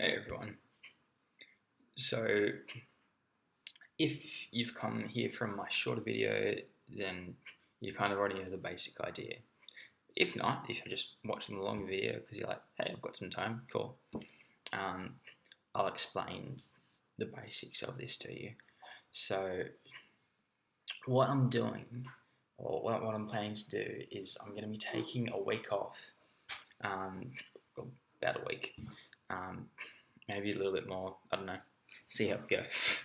Hey everyone. So, if you've come here from my shorter video, then you kind of already know the basic idea. If not, if you're just watching the long video because you're like, hey, I've got some time, cool. Um, I'll explain the basics of this to you. So, what I'm doing, or what, what I'm planning to do, is I'm going to be taking a week off, um, about a week, um, maybe a little bit more. I don't know. See how it goes.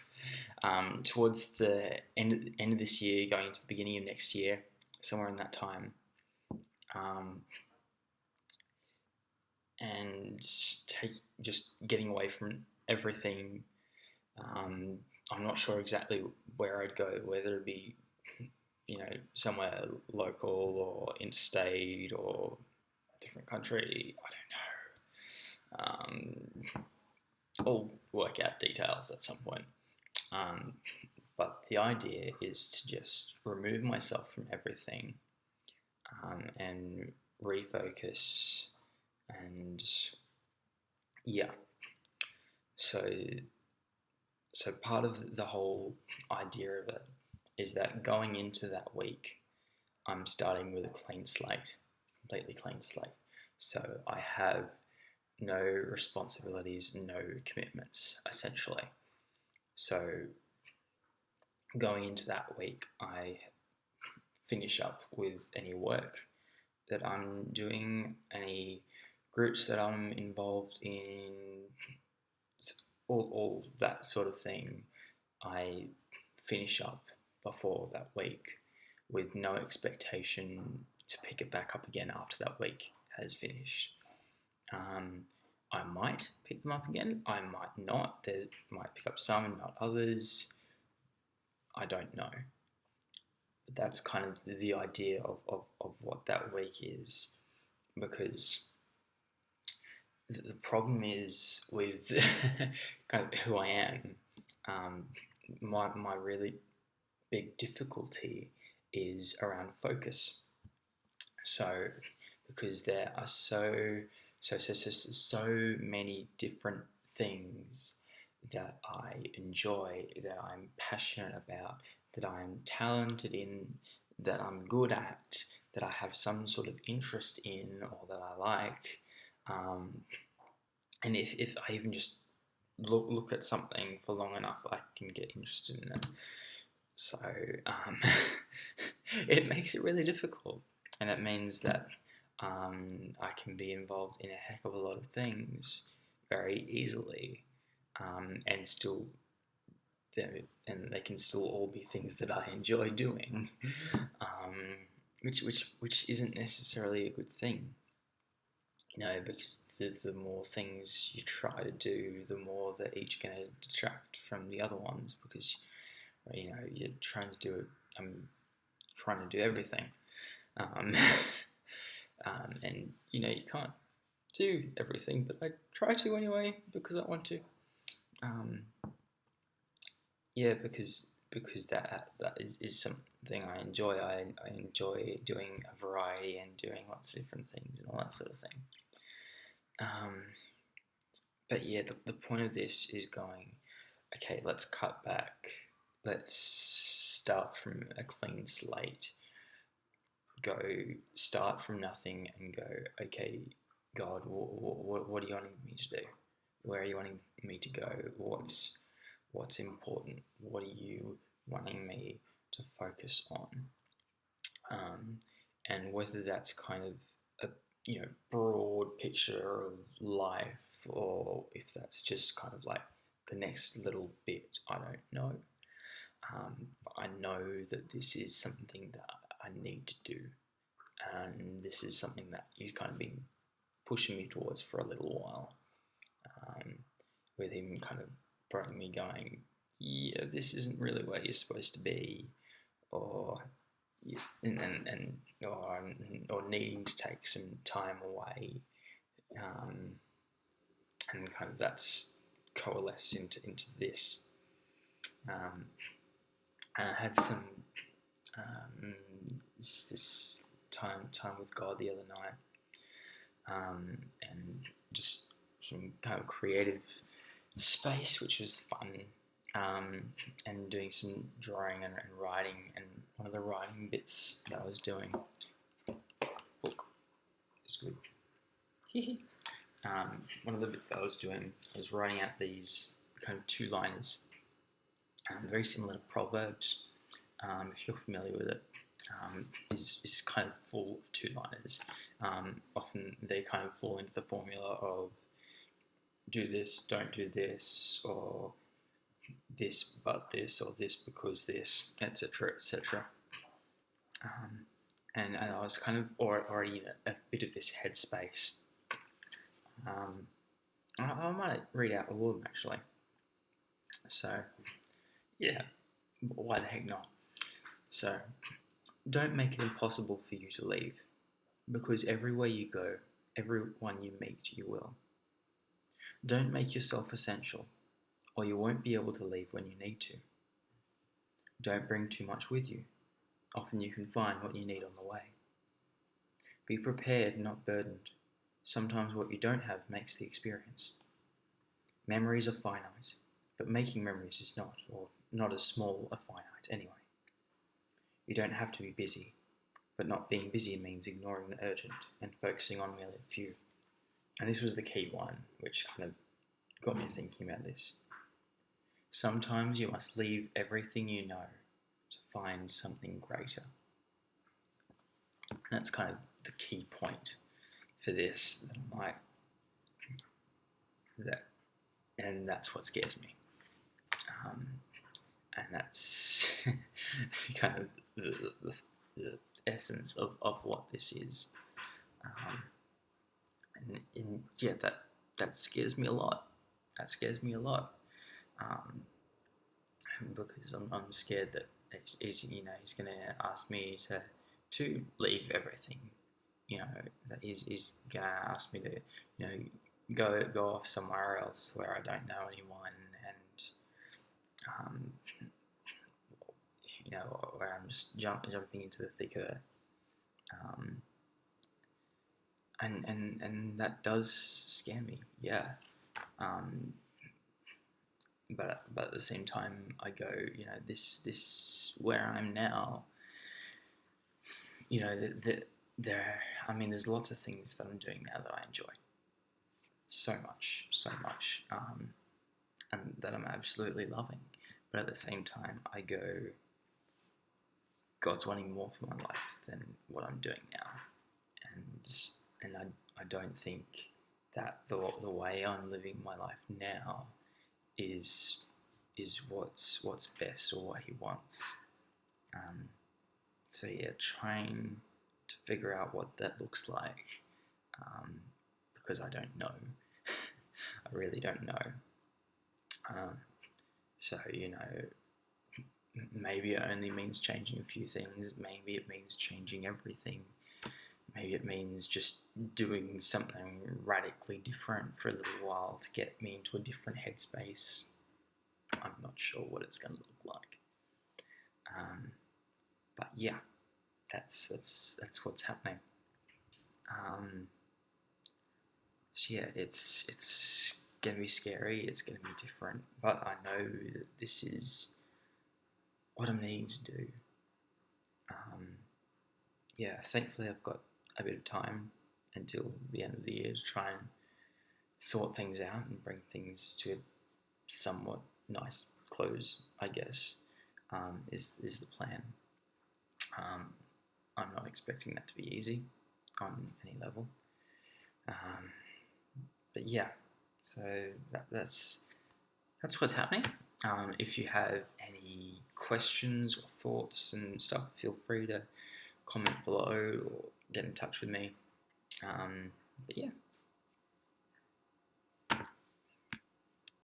Um, towards the end end of this year, going into the beginning of next year, somewhere in that time, um, and take just getting away from everything. Um, I'm not sure exactly where I'd go, whether it be you know somewhere local or interstate or different country. I don't know. Um, I'll work out details at some point. Um, but the idea is to just remove myself from everything um, and refocus and yeah. So, so part of the whole idea of it is that going into that week, I'm starting with a clean slate, completely clean slate. So I have no responsibilities, no commitments, essentially. So going into that week, I finish up with any work that I'm doing, any groups that I'm involved in, all, all that sort of thing. I finish up before that week with no expectation to pick it back up again after that week has finished. Um, I might pick them up again. I might not. There might pick up some and not others. I don't know. But that's kind of the idea of, of, of what that week is. Because the problem is with kind of who I am. Um, my, my really big difficulty is around focus. So, because there are so so, so, so, so many different things that I enjoy, that I'm passionate about, that I'm talented in, that I'm good at, that I have some sort of interest in or that I like. Um, and if, if I even just look, look at something for long enough, I can get interested in it. So um, it makes it really difficult. And it means that um, I can be involved in a heck of a lot of things very easily um, and still and they can still all be things that I enjoy doing um, which which which isn't necessarily a good thing. You know because the, the more things you try to do the more they're each going to detract from the other ones because you know you're trying to do it I'm trying to do everything um, and you know you can't do everything, but I try to anyway because I want to. Um, yeah, because because that that is, is something I enjoy. I, I enjoy doing a variety and doing lots of different things and all that sort of thing. Um, but yeah, the, the point of this is going, okay, let's cut back. Let's start from a clean slate go start from nothing and go, okay, God, what, what, what are you wanting me to do? Where are you wanting me to go? What's what's important? What are you wanting me to focus on? Um, and whether that's kind of a you know broad picture of life or if that's just kind of like the next little bit, I don't know. Um, I know that this is something that I need to do. And this is something that you've kind of been pushing me towards for a little while. Um, with him kind of bringing me going, yeah, this isn't really where you're supposed to be, or and and, and or, or needing to take some time away, um, and kind of that's coalesced into into this. Um, and I had some um, this, this, time time with God the other night, um, and just some kind of creative space, which was fun, um, and doing some drawing and, and, writing. And one of the writing bits that I was doing, book is good. um, one of the bits that I was doing was writing out these kind of two liners, um, very similar to Proverbs. Um, if you're familiar with it, um, is, is kind of full of two liners. Um, often they kind of fall into the formula of do this, don't do this, or this but this, or this because this, etc., etc. Um, and, and I was kind of already in a, a bit of this headspace. Um, I, I might read out all of them actually. So, yeah, why the heck not? So, don't make it impossible for you to leave, because everywhere you go, everyone you meet, you will. Don't make yourself essential, or you won't be able to leave when you need to. Don't bring too much with you. Often you can find what you need on the way. Be prepared, not burdened. Sometimes what you don't have makes the experience. Memories are finite, but making memories is not, or not as small a finite anyway. You don't have to be busy, but not being busy means ignoring the urgent and focusing on a few. And this was the key one, which kind of got me thinking about this. Sometimes you must leave everything you know to find something greater. And that's kind of the key point for this. That I'm that, and that's what scares me. Um, and that's kind of the, the, the, essence of, of what this is. Um, and, and, yeah, that that scares me a lot. That scares me a lot um, because I'm, I'm scared that he's, he's you know he's going to ask me to to leave everything. You know that he's, he's going to ask me to you know go go off somewhere else where I don't know anyone and um, know, where I'm just jump, jumping into the thick of it. Um, and, and, and that does scare me, yeah. Um, but, but at the same time, I go, you know, this, this, where I'm now, you know, the, the, there, I mean, there's lots of things that I'm doing now that I enjoy so much, so much, um, and that I'm absolutely loving. But at the same time, I go, God's wanting more for my life than what I'm doing now, and and I, I don't think that the the way I'm living my life now is is what's what's best or what He wants. Um, so yeah, trying to figure out what that looks like um, because I don't know. I really don't know. Um, so you know, maybe it only means changing a few things, maybe it means changing everything, maybe it means just doing something radically different for a little while to get me into a different headspace. I'm not sure what it's going to look like. Um, but yeah, that's that's that's what's happening. Um, so yeah, it's it's gonna be scary. It's gonna be different, but I know that this is what I'm needing to do. Um, yeah, thankfully I've got a bit of time until the end of the year to try and sort things out and bring things to a somewhat nice close, I guess, um, is, is the plan. Um, I'm not expecting that to be easy on any level. Um, but yeah, so that, that's that's what's happening. Um, if you have any questions or thoughts and stuff, feel free to comment below or get in touch with me. Um, but yeah,